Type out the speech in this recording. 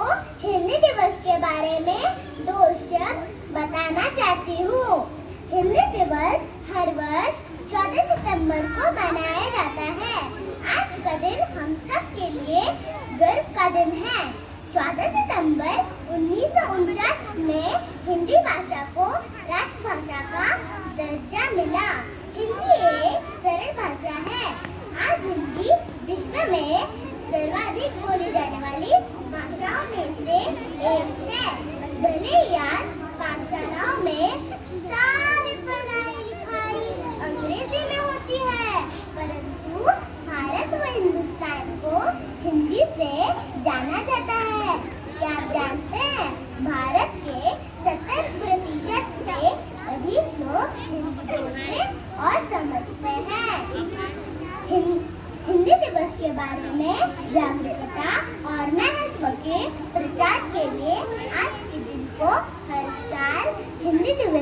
हिंदी दिवस के बारे में दो शब्द बताना चाहती हूँ। हिंदी दिवस हर वर्ष 14 सितंबर को मनाया जाता है। आज का दिन हम सब के लिए गर्व का दिन है। 14 सितंबर उन्नीस सौ उनचास में हिंदी भाषा को राष्ट्रभाषा का दर्जा मिला। हिंदी एक सरल भाषा है। आज हिंदी विश्व में सर्वाधिक बोली जाने वाली हिंदी से जाना जाता है। क्या आप जानते हैं, भारत के सत्तर प्रतिशत से अधिक लोग हिंदी बोलते और समझते हैं। हिंदी दिवस के बारे में जागरूकता और महत्व के प्रचार के लिए आज के दिन को हर साल हिंदी दिवस